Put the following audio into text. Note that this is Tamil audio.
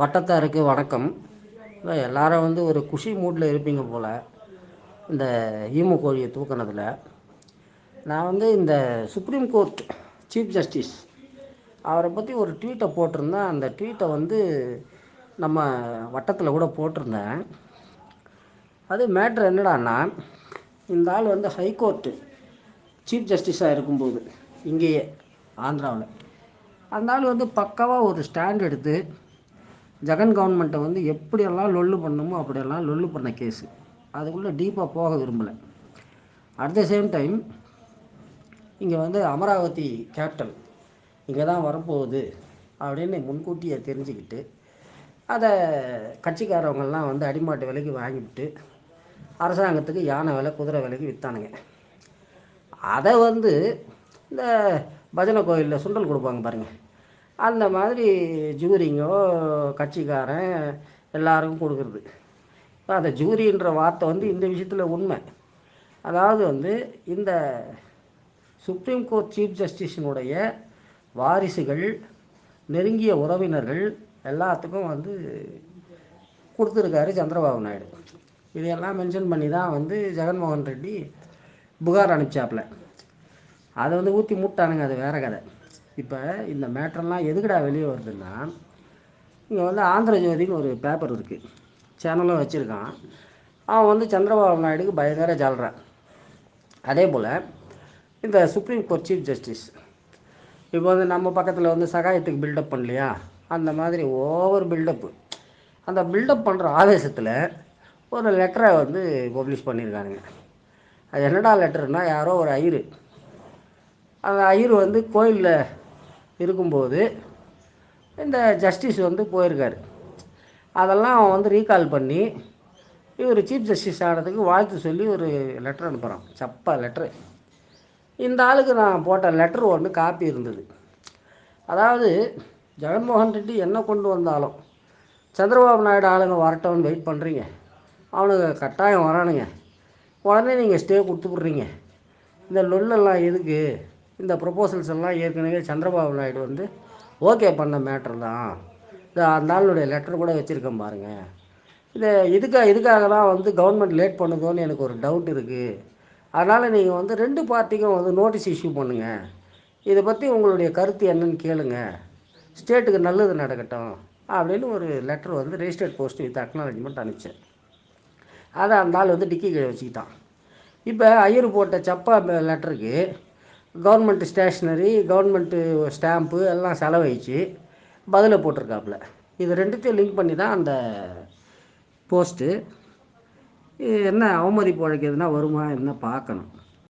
வட்டத்தாருக்கு வணக்கம். எல்லாரும் வந்து ஒரு குஷி மூட்டில் இருப்பீங்க போல் இந்த ஈமு கோழியை தூக்குனதில். நான் வந்து இந்த சுப்ரீம் கோர்ட் சீஃப் ஜஸ்டிஸ் அவரை பற்றி ஒரு ட்வீட்டை போட்டிருந்தேன். அந்த ட்வீட்டை வந்து நம்ம வட்டத்தில் கூட போட்டிருந்தேன். அது மேட்ரு என்னடான்னா இந்த ஆள் வந்து ஹைகோர்ட்டு சீஃப் ஜஸ்டிஸாக இருக்கும்போது இங்கேயே ஆந்திராவில். அந்த ஆள் வந்து பக்காவாக ஒரு ஸ்டாண்ட் எடுத்து ஜெகன் கவர்மெண்ட்டை வந்து எப்படியெல்லாம் லொல்லு பண்ணணுமோ அப்படியெல்லாம் லொல்லு பண்ண கேஸு அதுக்குள்ளே டீப்பாக போக விரும்பலை. அட் த சேம் டைம் இங்கே வந்து அமராவதி கேபிட்டல் இங்கே தான் வரப்போகுது அப்படின்னு முன்கூட்டியே தெரிஞ்சுக்கிட்டு அதை கட்சிக்காரவங்கெல்லாம் வந்து அடிமாட்டு விலைக்கு வாங்கிவிட்டு அரசாங்கத்துக்கு யானை விலை குதிரை விலைக்கு விற்றானுங்க அதை வந்து இந்த பஜனை கோயிலில் சுண்டல் கொடுப்பாங்க பாருங்கள் அந்த மாதிரி ஜூரிங்கோ கட்சிக்காரன் எல்லாருக்கும் கொடுக்குறது. இப்போ அந்த ஜூரின்ற வார்த்தை வந்து இந்த விஷயத்தில் உண்மை. அதாவது வந்து இந்த சுப்ரீம் கோர்ட் சீஃப் ஜஸ்டிஸினுடைய வாரிசுகள் நெருங்கிய உறவினர்கள் எல்லாத்துக்கும் வந்து கொடுத்துருக்காரு சந்திரபாபு நாயுடு. இதையெல்லாம் மென்ஷன் பண்ணி தான் வந்து ஜெகன்மோகன் ரெட்டி புகார் அனுப்பிச்சாப்புல அதை வந்து ஊற்றி மூட்டானுங்க அது வேற கதை. இப்போ இந்த மேட்ரெல்லாம் எதுக்குடா வெளியே வருதுன்னா இங்கே வந்து ஆந்திர ஜோதின்னு ஒரு பேப்பர் இருக்குது சேனலும் வச்சுருக்கான். அவன் வந்து சந்திரபாபு நாயுடுக்கு பயங்கர ஜால்றான் அதே போல் இந்த சுப்ரீம் கோர்ட் சீஃப் ஜஸ்டிஸ் இப்போ வந்து நம்ம பக்கத்தில் வந்து சகாயத்துக்கு பில்டப் பண்ணலையா? அந்த மாதிரி ஓவர் பில்டப்பு அந்த பில்டப் பண்ணுற ஆவேசத்தில் ஒரு லெட்டரை வந்து பப்ளிஷ் பண்ணியிருக்கானுங்க. அது என்னடா லெட்டருன்னா யாரோ ஒரு ஐயரு. அந்த ஐயர் வந்து கோயிலில் இருக்கும்போது இந்த ஜஸ்டிஸ் வந்து போயிருக்காரு. அதெல்லாம் அவன் வந்து ரீகால் பண்ணி இவர் சீஃப் ஜஸ்டிஸ் ஆனதுக்கு வாழ்த்து சொல்லி ஒரு லெட்டர் அனுப்புகிறான் சப்பா லெட்ரு இந்த ஆளுக்கு நான் போட்ட லெட்ரு ஒன்று காப்பி இருந்தது. அதாவது ஜெகன்மோகன் ரெட்டி என்ன கொண்டு வந்தாலும் சந்திரபாபு நாயுடு ஆளுங்க வரட்டும்னு வெயிட் பண்ணுறீங்க அவனுங்க கட்டாயம் வரானுங்க. உடனே நீங்கள் ஸ்டே கொடுத்துக்குட்றீங்க இந்த லொல்லெல்லாம் எதுக்கு? இந்த ப்ரொப்போசல்ஸ் எல்லாம் ஏற்கனவே சந்திரபாபு நாயுடு வந்து ஓகே பண்ண மேட்ரு தான். இந்த அந்த ஆளுடைய லெட்டர் கூட வச்சுருக்கேன் பாருங்கள் இது இதுக்காக இதுக்காக தான் வந்து கவர்மெண்ட் லேட் பண்ணுதோன்னு எனக்கு ஒரு டவுட் இருக்குது அதனால் நீங்கள் வந்து ரெண்டு பார்ட்டிக்கும் வந்து நோட்டீஸ் இஷ்யூ பண்ணுங்கள் இதை பற்றி உங்களுடைய கருத்து என்னன்னு கேளுங்க. ஸ்டேட்டுக்கு நல்லது நடக்கட்டும் அப்படின்னு ஒரு லெட்டர் வந்து ரெஜிஸ்டர்ட் போஸ்ட் வித் அக்னாலஜ்மெண்ட் அனுப்பிச்சேன். அதை அந்த ஆள் வந்து டிக்கி கீழே வச்சுக்கிட்டான். இப்போ ஐயர் போட்ட சப்பா லெட்டருக்கு கவர்மெண்ட்டு ஸ்டேஷ்னரி கவர்மெண்ட்டு ஸ்டாம்ப்பு எல்லாம் செலவழித்து பதிலை போட்டிருக்காப்புல. இது ரெண்டுத்தையும் லிங்க் பண்ணி தான் அந்த போஸ்ட்டு. என்ன அவமதிப்பு வழக்கு எதுனா வருமா என்ன பார்க்கணும்.